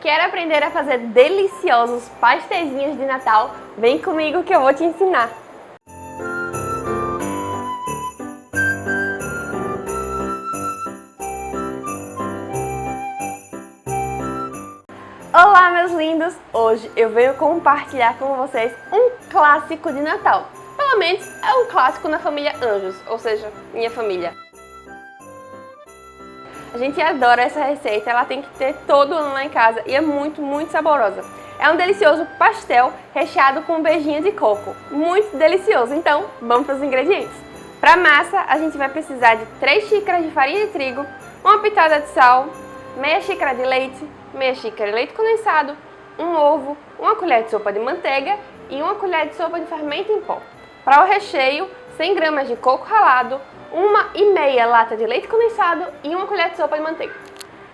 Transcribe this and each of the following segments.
Quer aprender a fazer deliciosos pastéis de Natal? Vem comigo que eu vou te ensinar! Olá meus lindos! Hoje eu venho compartilhar com vocês um clássico de Natal. Pelo menos é um clássico na família Anjos, ou seja, minha família. Gente adora essa receita, ela tem que ter todo ano lá em casa e é muito, muito saborosa. É um delicioso pastel recheado com um beijinho de coco. Muito delicioso, então vamos para os ingredientes. Para massa, a gente vai precisar de 3 xícaras de farinha de trigo, uma pitada de sal, meia xícara de leite, meia xícara de leite condensado, um ovo, uma colher de sopa de manteiga e uma colher de sopa de fermento em pó. Para o recheio, 100 gramas de coco ralado, uma e meia lata de leite condensado e uma colher de sopa de manteiga.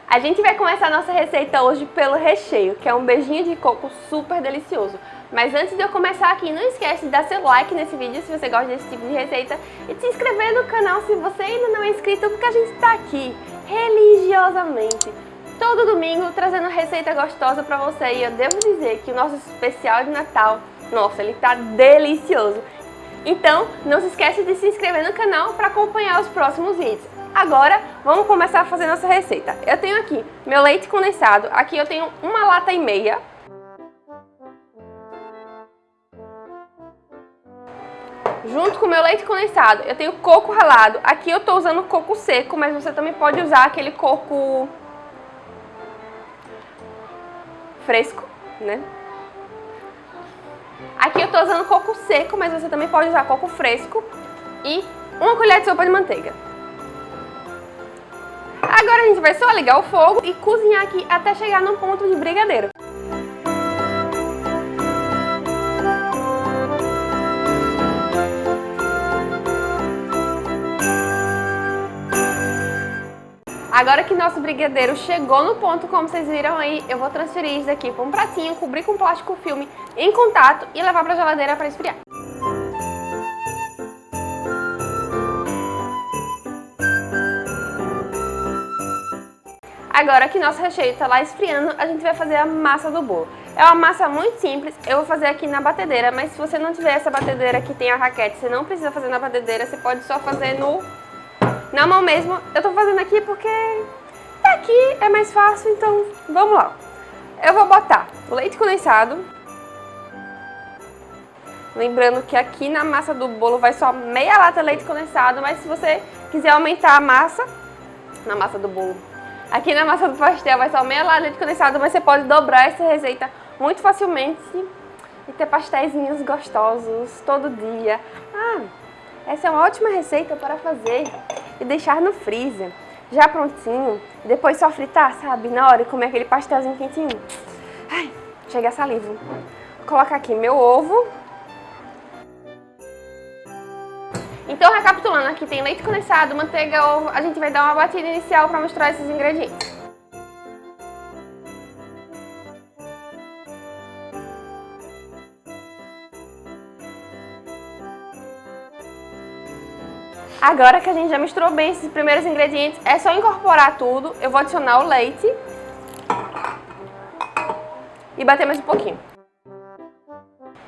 A gente vai começar a nossa receita hoje pelo recheio, que é um beijinho de coco super delicioso. Mas antes de eu começar aqui, não esquece de dar seu like nesse vídeo se você gosta desse tipo de receita e de se inscrever no canal se você ainda não é inscrito, porque a gente está aqui religiosamente todo domingo trazendo receita gostosa para você. E eu devo dizer que o nosso especial de Natal, nossa, ele tá delicioso. Então, não se esqueça de se inscrever no canal para acompanhar os próximos vídeos. Agora, vamos começar a fazer nossa receita. Eu tenho aqui meu leite condensado, aqui eu tenho uma lata e meia. Junto com o meu leite condensado, eu tenho coco ralado. Aqui eu estou usando coco seco, mas você também pode usar aquele coco fresco, né? Aqui eu tô usando coco seco, mas você também pode usar coco fresco e uma colher de sopa de manteiga. Agora a gente vai só ligar o fogo e cozinhar aqui até chegar no ponto de brigadeiro. Agora que nosso brigadeiro chegou no ponto, como vocês viram aí, eu vou transferir isso daqui para um pratinho, cobrir com plástico filme em contato e levar para a geladeira para esfriar. Agora que nosso recheio está lá esfriando, a gente vai fazer a massa do bolo. É uma massa muito simples, eu vou fazer aqui na batedeira, mas se você não tiver essa batedeira que tem a raquete, você não precisa fazer na batedeira, você pode só fazer no na mão mesmo. Eu tô fazendo aqui porque tá aqui é mais fácil, então vamos lá. Eu vou botar leite condensado. Lembrando que aqui na massa do bolo vai só meia lata de leite condensado, mas se você quiser aumentar a massa, na massa do bolo, aqui na massa do pastel vai só meia lata de leite condensado, mas você pode dobrar essa receita muito facilmente e ter pastéis gostosos todo dia. Ah, essa é uma ótima receita para fazer e deixar no freezer, já prontinho. Depois só fritar, sabe? Na hora e comer aquele pastelzinho quentinho. Ai, chega a saliva. Vou colocar aqui meu ovo. Então, recapitulando, aqui tem leite condensado, manteiga, ovo. A gente vai dar uma batida inicial para misturar esses ingredientes. Agora que a gente já misturou bem esses primeiros ingredientes, é só incorporar tudo. Eu vou adicionar o leite e bater mais um pouquinho.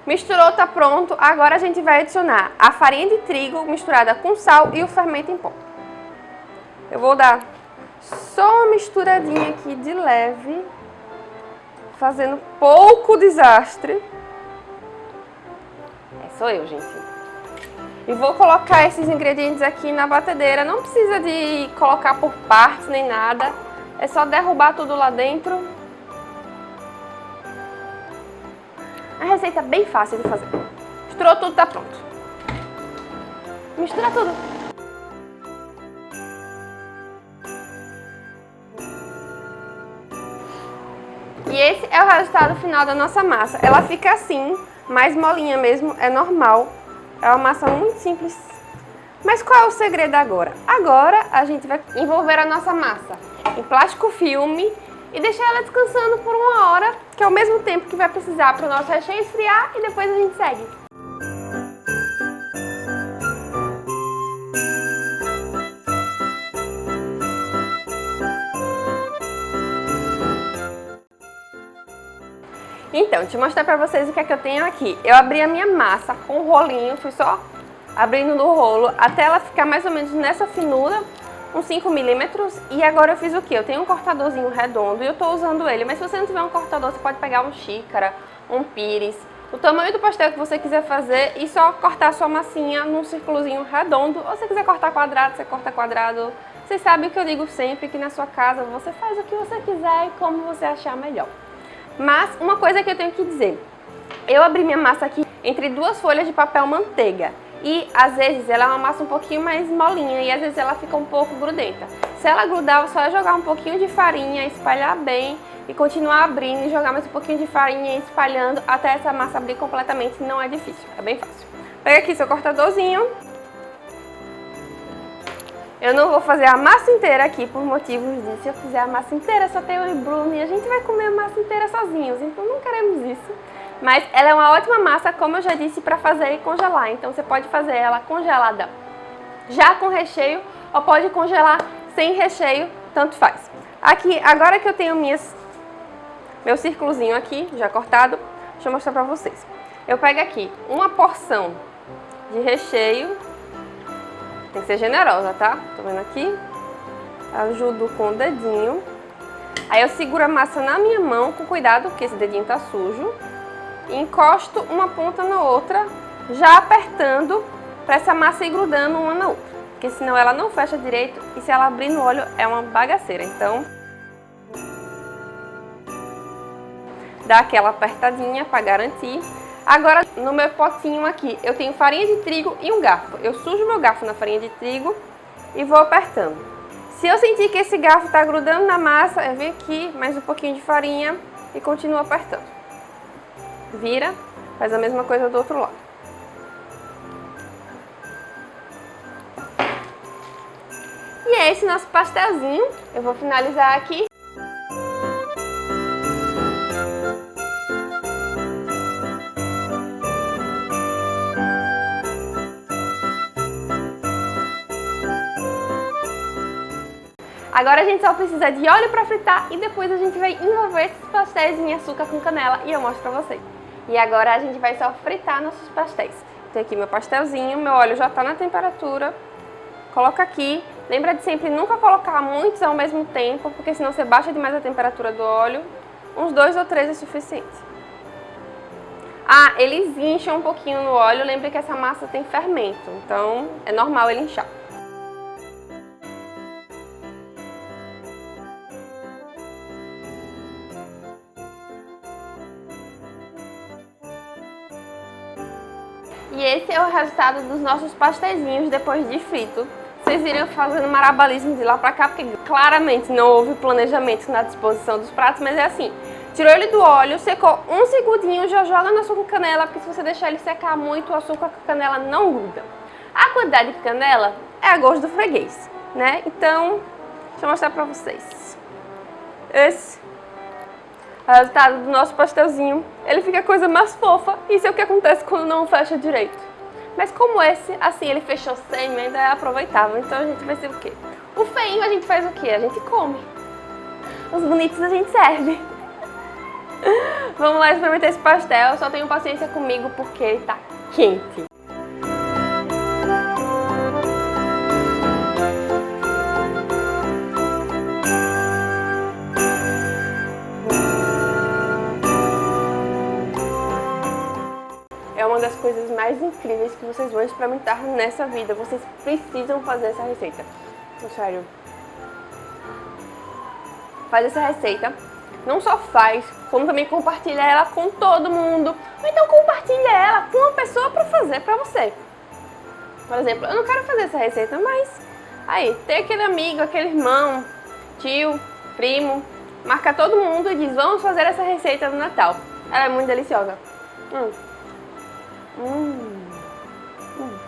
Misturou, tá pronto. Agora a gente vai adicionar a farinha de trigo misturada com sal e o fermento em pó. Eu vou dar só uma misturadinha aqui de leve, fazendo pouco desastre. É, sou eu, gente. E vou colocar esses ingredientes aqui na batedeira. Não precisa de colocar por partes nem nada. É só derrubar tudo lá dentro. A receita é bem fácil de fazer. Misturou tudo, tá pronto. Mistura tudo. E esse é o resultado final da nossa massa. Ela fica assim, mais molinha mesmo, é normal. É uma massa muito simples. Mas qual é o segredo agora? Agora a gente vai envolver a nossa massa em plástico filme e deixar ela descansando por uma hora, que é o mesmo tempo que vai precisar para o nosso recheio esfriar e depois a gente segue. Então, eu mostrar pra vocês o que é que eu tenho aqui. Eu abri a minha massa com o rolinho, fui só abrindo no rolo até ela ficar mais ou menos nessa finura, uns 5 milímetros. E agora eu fiz o que? Eu tenho um cortadorzinho redondo e eu tô usando ele. Mas se você não tiver um cortador, você pode pegar um xícara, um pires, o tamanho do pastel que você quiser fazer e só cortar a sua massinha num círculozinho redondo. Ou se quiser cortar quadrado, você corta quadrado. Vocês sabem o que eu digo sempre, que na sua casa você faz o que você quiser e como você achar melhor. Mas uma coisa que eu tenho que dizer, eu abri minha massa aqui entre duas folhas de papel manteiga e às vezes ela é uma massa um pouquinho mais molinha e às vezes ela fica um pouco grudenta. Se ela grudar, só é jogar um pouquinho de farinha, espalhar bem e continuar abrindo e jogar mais um pouquinho de farinha e espalhando até essa massa abrir completamente, não é difícil, é bem fácil. Pega aqui seu cortadorzinho. Eu não vou fazer a massa inteira aqui por motivos de se eu fizer a massa inteira só tem e Bruno e a gente vai comer a massa inteira sozinhos, então não queremos isso. Mas ela é uma ótima massa, como eu já disse, para fazer e congelar. Então você pode fazer ela congelada já com recheio ou pode congelar sem recheio, tanto faz. Aqui, agora que eu tenho minhas, meu círculozinho aqui, já cortado, deixa eu mostrar pra vocês. Eu pego aqui uma porção de recheio, tem que ser generosa, tá? Tô vendo aqui? Ajudo com o dedinho. Aí eu seguro a massa na minha mão, com cuidado, porque esse dedinho tá sujo encosto uma ponta na outra, já apertando para essa massa ir grudando uma na outra. Porque senão ela não fecha direito e se ela abrir no óleo é uma bagaceira. Então, dá aquela apertadinha para garantir. Agora, no meu potinho aqui, eu tenho farinha de trigo e um garfo. Eu sujo meu garfo na farinha de trigo e vou apertando. Se eu sentir que esse garfo está grudando na massa, eu venho aqui, mais um pouquinho de farinha e continuo apertando vira, faz a mesma coisa do outro lado. E é esse nosso pastelzinho. Eu vou finalizar aqui. Agora a gente só precisa de óleo para fritar e depois a gente vai envolver esses pastéis em açúcar com canela e eu mostro para vocês. E agora a gente vai só fritar nossos pastéis. Tem aqui meu pastelzinho, meu óleo já está na temperatura. Coloca aqui. Lembra de sempre nunca colocar muitos ao mesmo tempo, porque senão você baixa demais a temperatura do óleo. Uns dois ou três é suficiente. Ah, eles incham um pouquinho no óleo. Lembre que essa massa tem fermento, então é normal ele inchar. E esse é o resultado dos nossos pastéis depois de frito. Vocês viram fazendo marabalismo de lá pra cá, porque claramente não houve planejamento na disposição dos pratos, mas é assim. Tirou ele do óleo, secou um segundinho, já joga no açúcar canela, porque se você deixar ele secar muito, o açúcar com canela não gruda. A quantidade de canela é a gosto do freguês, né? Então, deixa eu mostrar pra vocês. Esse resultado do nosso pastelzinho, ele fica a coisa mais fofa. Isso é o que acontece quando não fecha direito. Mas como esse, assim, ele fechou sem, ainda é aproveitável. Então a gente vai ser o quê? O feinho a gente faz o quê? A gente come. Os bonitos a gente serve. Vamos lá experimentar esse pastel. Só tenham paciência comigo porque ele tá quente. Uma das coisas mais incríveis que vocês vão experimentar nessa vida. Vocês precisam fazer essa receita. Sério. Faz essa receita. Não só faz, como também compartilha ela com todo mundo. Ou então compartilha ela com uma pessoa para fazer para você. Por exemplo, eu não quero fazer essa receita, mas aí, tem aquele amigo, aquele irmão, tio, primo, marca todo mundo e diz, vamos fazer essa receita no Natal. Ela é muito deliciosa. Hum. Hum. Hum.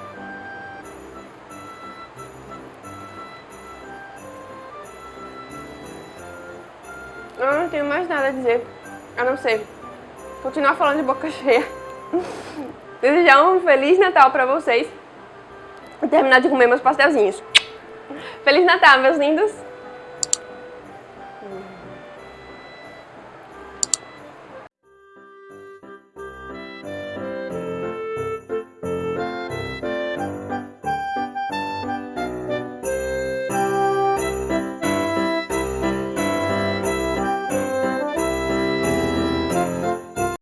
Eu não tenho mais nada a dizer, a não ser continuar falando de boca cheia. Desejar um Feliz Natal pra vocês e terminar de comer meus pastelzinhos. Feliz Natal, meus lindos!